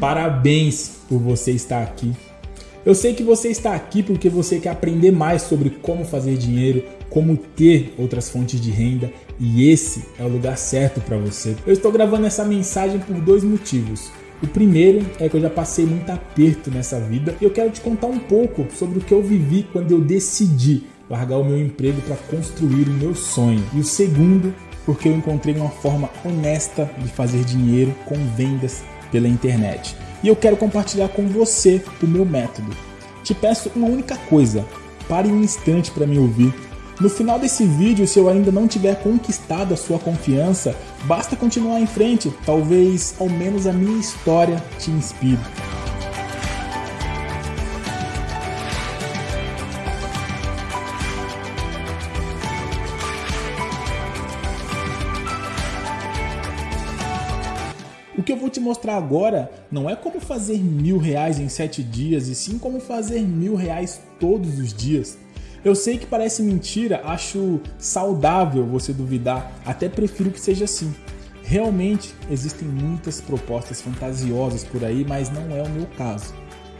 Parabéns por você estar aqui. Eu sei que você está aqui porque você quer aprender mais sobre como fazer dinheiro, como ter outras fontes de renda e esse é o lugar certo para você. Eu estou gravando essa mensagem por dois motivos. O primeiro é que eu já passei muito aperto nessa vida e eu quero te contar um pouco sobre o que eu vivi quando eu decidi largar o meu emprego para construir o meu sonho. E o segundo, porque eu encontrei uma forma honesta de fazer dinheiro com vendas pela internet. E eu quero compartilhar com você o meu método. Te peço uma única coisa, pare um instante para me ouvir no final desse vídeo, se eu ainda não tiver conquistado a sua confiança, basta continuar em frente, talvez ao menos a minha história te inspire. Que eu vou te mostrar agora não é como fazer mil reais em sete dias, e sim como fazer mil reais todos os dias. Eu sei que parece mentira, acho saudável você duvidar, até prefiro que seja assim. Realmente existem muitas propostas fantasiosas por aí, mas não é o meu caso.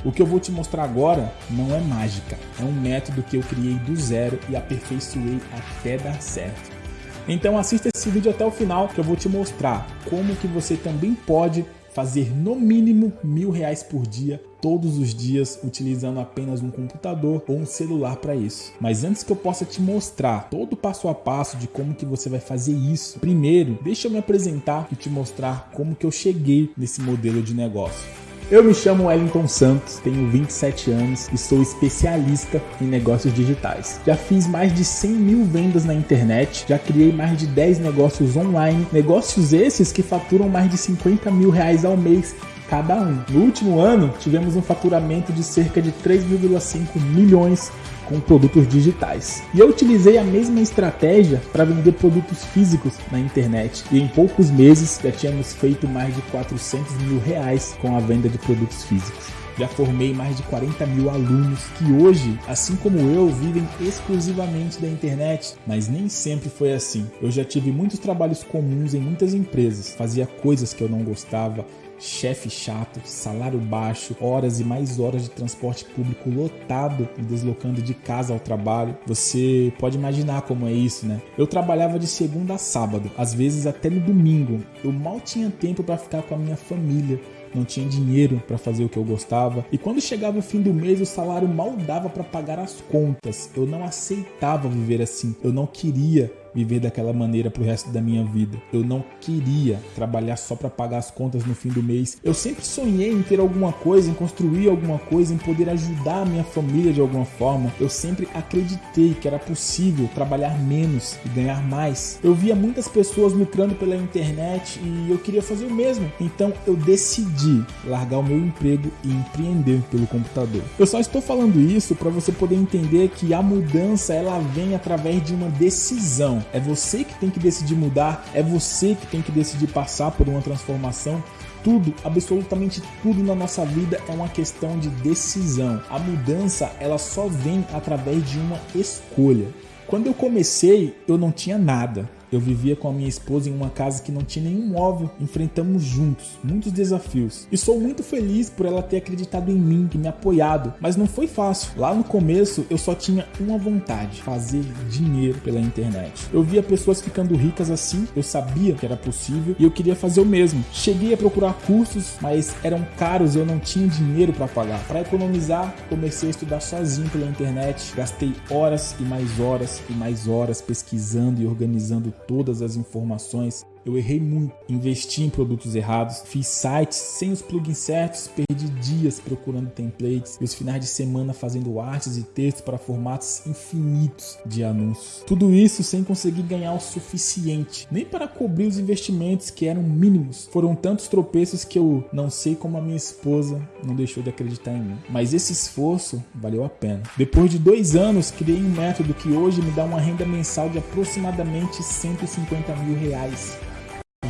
O que eu vou te mostrar agora não é mágica, é um método que eu criei do zero e aperfeiçoei até dar certo. Então assista esse vídeo até o final que eu vou te mostrar como que você também pode fazer no mínimo mil reais por dia todos os dias utilizando apenas um computador ou um celular para isso. Mas antes que eu possa te mostrar todo o passo a passo de como que você vai fazer isso, primeiro deixa eu me apresentar e te mostrar como que eu cheguei nesse modelo de negócio. Eu me chamo Wellington Santos, tenho 27 anos e sou especialista em negócios digitais. Já fiz mais de 100 mil vendas na internet, já criei mais de 10 negócios online, negócios esses que faturam mais de 50 mil reais ao mês cada um. No último ano, tivemos um faturamento de cerca de 3,5 milhões com produtos digitais. E eu utilizei a mesma estratégia para vender produtos físicos na internet. E em poucos meses já tínhamos feito mais de 400 mil reais com a venda de produtos físicos. Já formei mais de 40 mil alunos que hoje, assim como eu, vivem exclusivamente da internet, mas nem sempre foi assim. Eu já tive muitos trabalhos comuns em muitas empresas, fazia coisas que eu não gostava, chefe chato, salário baixo, horas e mais horas de transporte público lotado e deslocando de casa ao trabalho. Você pode imaginar como é isso, né? Eu trabalhava de segunda a sábado, às vezes até no domingo. Eu mal tinha tempo para ficar com a minha família não tinha dinheiro para fazer o que eu gostava. E quando chegava o fim do mês, o salário mal dava para pagar as contas. Eu não aceitava viver assim. Eu não queria viver daquela maneira pro resto da minha vida. Eu não queria trabalhar só para pagar as contas no fim do mês. Eu sempre sonhei em ter alguma coisa, em construir alguma coisa, em poder ajudar a minha família de alguma forma. Eu sempre acreditei que era possível trabalhar menos e ganhar mais. Eu via muitas pessoas lucrando pela internet e eu queria fazer o mesmo. Então eu decidi largar o meu emprego e empreender pelo computador. Eu só estou falando isso para você poder entender que a mudança ela vem através de uma decisão é você que tem que decidir mudar, é você que tem que decidir passar por uma transformação. Tudo, absolutamente tudo na nossa vida é uma questão de decisão. A mudança, ela só vem através de uma escolha. Quando eu comecei, eu não tinha nada. Eu vivia com a minha esposa em uma casa que não tinha nenhum móvel. Enfrentamos juntos muitos desafios. E sou muito feliz por ela ter acreditado em mim e me apoiado. Mas não foi fácil. Lá no começo eu só tinha uma vontade: fazer dinheiro pela internet. Eu via pessoas ficando ricas assim, eu sabia que era possível e eu queria fazer o mesmo. Cheguei a procurar cursos, mas eram caros e eu não tinha dinheiro para pagar. Para economizar, comecei a estudar sozinho pela internet. Gastei horas e mais horas e mais horas pesquisando e organizando todas as informações eu errei muito, investi em produtos errados, fiz sites sem os plugins certos, perdi dias procurando templates e os finais de semana fazendo artes e textos para formatos infinitos de anúncios. Tudo isso sem conseguir ganhar o suficiente, nem para cobrir os investimentos que eram mínimos. Foram tantos tropeços que eu não sei como a minha esposa não deixou de acreditar em mim. Mas esse esforço valeu a pena. Depois de dois anos, criei um método que hoje me dá uma renda mensal de aproximadamente 150 mil reais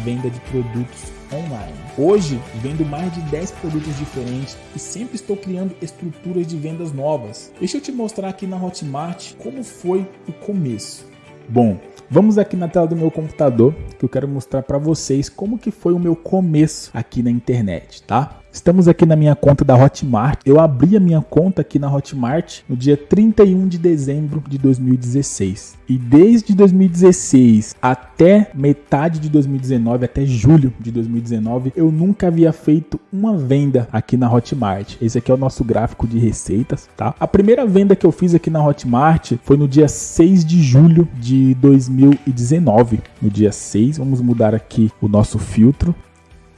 venda de produtos online. Hoje, vendo mais de 10 produtos diferentes e sempre estou criando estruturas de vendas novas. Deixa eu te mostrar aqui na Hotmart como foi o começo. Bom, vamos aqui na tela do meu computador que eu quero mostrar para vocês como que foi o meu começo aqui na internet, tá? Estamos aqui na minha conta da Hotmart. Eu abri a minha conta aqui na Hotmart no dia 31 de dezembro de 2016. E desde 2016 até metade de 2019, até julho de 2019, eu nunca havia feito uma venda aqui na Hotmart. Esse aqui é o nosso gráfico de receitas, tá? A primeira venda que eu fiz aqui na Hotmart foi no dia 6 de julho de 2019. No dia 6, vamos mudar aqui o nosso filtro.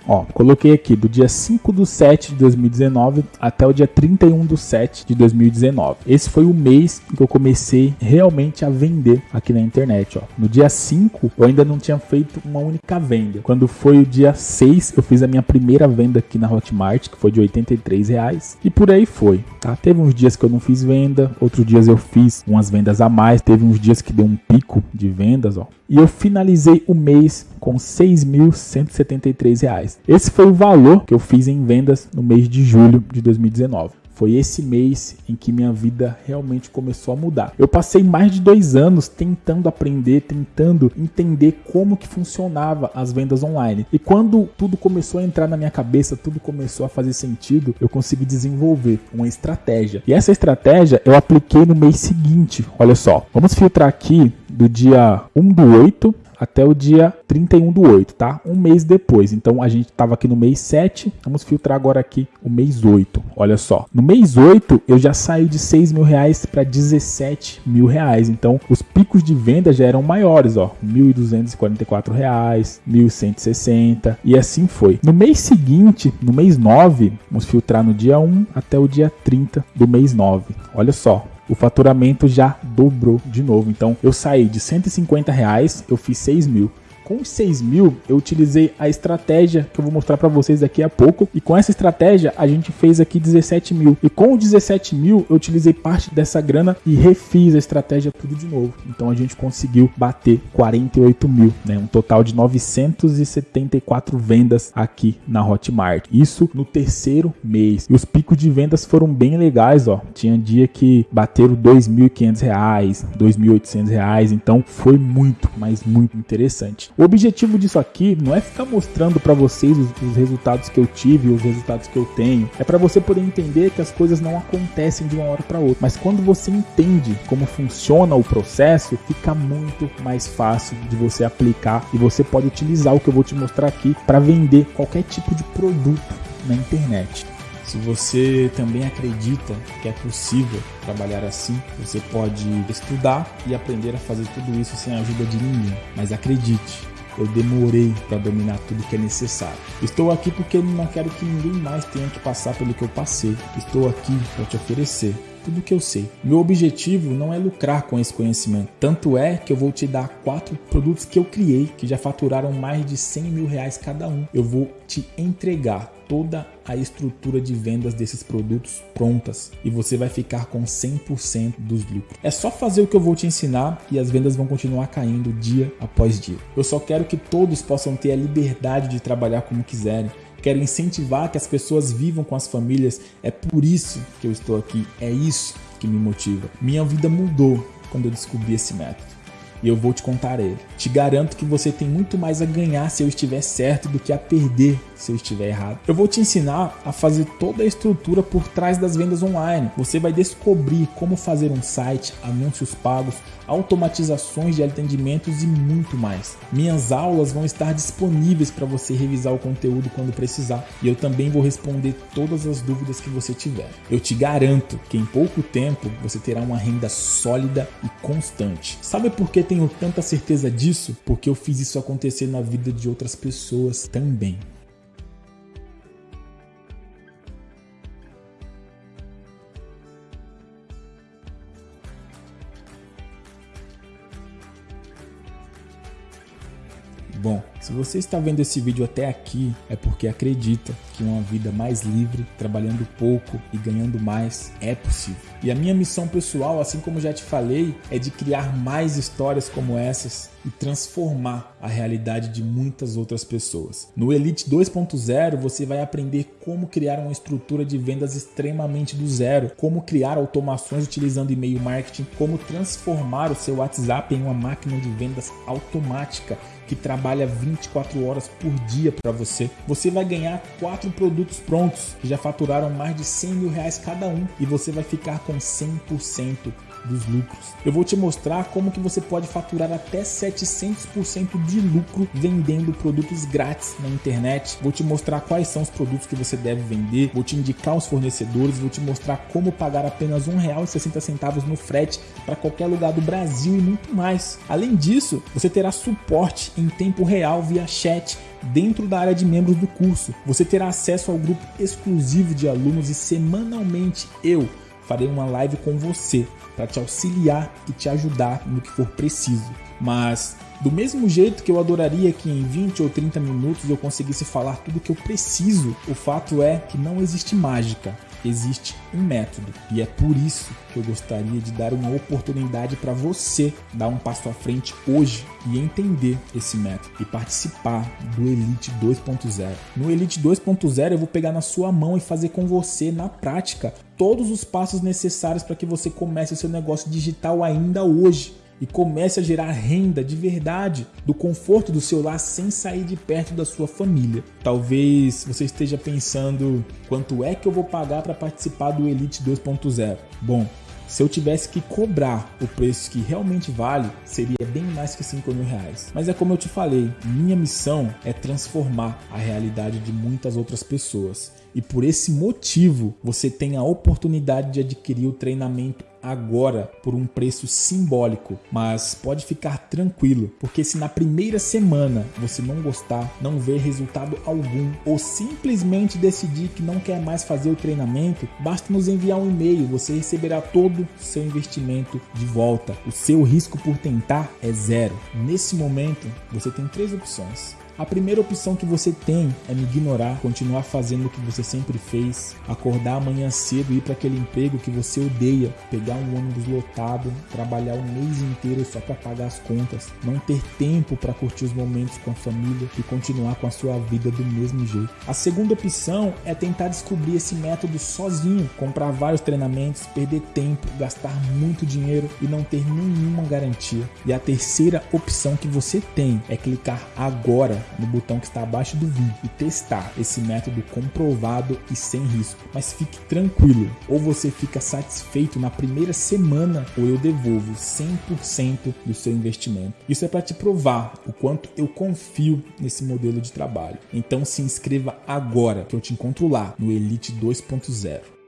Ó, coloquei aqui do dia 5 do 7 de 2019 até o dia 31 do 7 de 2019. Esse foi o mês que eu comecei realmente a vender aqui na internet, ó. No dia 5 eu ainda não tinha feito uma única venda. Quando foi o dia 6 eu fiz a minha primeira venda aqui na Hotmart, que foi de 83 reais. E por aí foi, tá? Teve uns dias que eu não fiz venda, outros dias eu fiz umas vendas a mais, teve uns dias que deu um pico de vendas, ó. E eu finalizei o mês com R$ 6.173. Esse foi o valor que eu fiz em vendas no mês de julho de 2019. Foi esse mês em que minha vida realmente começou a mudar. Eu passei mais de dois anos tentando aprender, tentando entender como que funcionava as vendas online. E quando tudo começou a entrar na minha cabeça, tudo começou a fazer sentido, eu consegui desenvolver uma estratégia. E essa estratégia eu apliquei no mês seguinte. Olha só, vamos filtrar aqui do dia 1 do 8 até o dia 31 do 8, tá? Um mês depois. Então a gente estava aqui no mês 7, vamos filtrar agora aqui o mês 8. Olha só, no mês 8 eu já saí de 6 mil reais para 17 mil reais. Então os picos de venda já eram maiores, ó, 1.244 reais, 1.160 e assim foi. No mês seguinte, no mês 9, vamos filtrar no dia 1 até o dia 30 do mês 9. Olha só, o faturamento já dobrou de novo. Então eu saí de 150 reais, eu fiz 6 mil. Com os 6 mil, eu utilizei a estratégia que eu vou mostrar para vocês daqui a pouco. E com essa estratégia, a gente fez aqui 17 mil. E com os 17 mil, eu utilizei parte dessa grana e refiz a estratégia tudo de novo. Então a gente conseguiu bater 48 mil, né? Um total de 974 vendas aqui na Hotmart. Isso no terceiro mês. E os picos de vendas foram bem legais, ó. Tinha dia que bateram 2.500 reais, 2.800 reais. Então foi muito, mas muito interessante. O objetivo disso aqui não é ficar mostrando para vocês os, os, resultados que eu tive, os resultados que eu tenho. É para você poder entender que as coisas não acontecem de uma hora para outra. Mas quando você entende como funciona o processo, fica muito mais fácil de você aplicar e você pode utilizar o que eu vou te mostrar aqui para vender qualquer tipo de produto na internet. Se você também acredita que é possível trabalhar assim, você pode estudar e aprender a fazer tudo isso sem a ajuda de ninguém. Mas acredite, eu demorei para dominar tudo que é necessário. Estou aqui porque não quero que ninguém mais tenha que passar pelo que eu passei. Estou aqui para te oferecer tudo que eu sei. Meu objetivo não é lucrar com esse conhecimento. Tanto é que eu vou te dar quatro produtos que eu criei, que já faturaram mais de 100 mil reais cada um. Eu vou te entregar toda a estrutura de vendas desses produtos prontas e você vai ficar com 100% dos lucros. É só fazer o que eu vou te ensinar e as vendas vão continuar caindo dia após dia. Eu só quero que todos possam ter a liberdade de trabalhar como quiserem quero incentivar que as pessoas vivam com as famílias. É por isso que eu estou aqui, é isso que me motiva. Minha vida mudou quando eu descobri esse método. E eu vou te contar ele. Te garanto que você tem muito mais a ganhar se eu estiver certo do que a perder se eu estiver errado. Eu vou te ensinar a fazer toda a estrutura por trás das vendas online. Você vai descobrir como fazer um site, anúncios pagos, automatizações de atendimentos e muito mais. Minhas aulas vão estar disponíveis para você revisar o conteúdo quando precisar e eu também vou responder todas as dúvidas que você tiver. Eu te garanto que em pouco tempo você terá uma renda sólida e constante. Sabe por que tenho tanta certeza disso? Porque eu fiz isso acontecer na vida de outras pessoas também. Se você está vendo esse vídeo até aqui, é porque acredita que uma vida mais livre, trabalhando pouco e ganhando mais é possível. E a minha missão pessoal, assim como já te falei, é de criar mais histórias como essas e transformar a realidade de muitas outras pessoas. No Elite 2.0 você vai aprender como criar uma estrutura de vendas extremamente do zero, como criar automações utilizando e-mail marketing, como transformar o seu WhatsApp em uma máquina de vendas automática que trabalha 20 24 horas por dia para você. Você vai ganhar quatro produtos prontos que já faturaram mais de 100 mil reais cada um e você vai ficar com 100% dos lucros. Eu vou te mostrar como que você pode faturar até 700% de lucro vendendo produtos grátis na internet. Vou te mostrar quais são os produtos que você deve vender, vou te indicar os fornecedores, vou te mostrar como pagar apenas R$ 1,60 no frete para qualquer lugar do Brasil e muito mais. Além disso, você terá suporte em tempo real via chat dentro da área de membros do curso. Você terá acesso ao grupo exclusivo de alunos e semanalmente eu farei uma live com você para te auxiliar e te ajudar no que for preciso. Mas do mesmo jeito que eu adoraria que em 20 ou 30 minutos eu conseguisse falar tudo o que eu preciso, o fato é que não existe mágica existe um método e é por isso que eu gostaria de dar uma oportunidade para você dar um passo à frente hoje e entender esse método e participar do Elite 2.0. No Elite 2.0 eu vou pegar na sua mão e fazer com você na prática todos os passos necessários para que você comece o seu negócio digital ainda hoje e comece a gerar renda de verdade do conforto do seu lar sem sair de perto da sua família. Talvez você esteja pensando quanto é que eu vou pagar para participar do Elite 2.0. Bom, se eu tivesse que cobrar o preço que realmente vale, seria bem mais que 5 mil reais. Mas é como eu te falei, minha missão é transformar a realidade de muitas outras pessoas. E por esse motivo, você tem a oportunidade de adquirir o treinamento agora por um preço simbólico, mas pode ficar tranquilo, porque se na primeira semana você não gostar, não ver resultado algum ou simplesmente decidir que não quer mais fazer o treinamento, basta nos enviar um e-mail, você receberá todo seu investimento de volta. O seu risco por tentar é zero. Nesse momento, você tem três opções a primeira opção que você tem é me ignorar, continuar fazendo o que você sempre fez, acordar amanhã cedo e ir para aquele emprego que você odeia, pegar um ônibus lotado, trabalhar o mês inteiro só para pagar as contas, não ter tempo para curtir os momentos com a família e continuar com a sua vida do mesmo jeito. A segunda opção é tentar descobrir esse método sozinho, comprar vários treinamentos, perder tempo, gastar muito dinheiro e não ter nenhuma garantia. E a terceira opção que você tem é clicar agora no botão que está abaixo do vídeo e testar esse método comprovado e sem risco. Mas fique tranquilo, ou você fica satisfeito na primeira semana ou eu devolvo 100% do seu investimento. Isso é para te provar o quanto eu confio nesse modelo de trabalho. Então se inscreva agora que eu te encontro lá no Elite 2.0.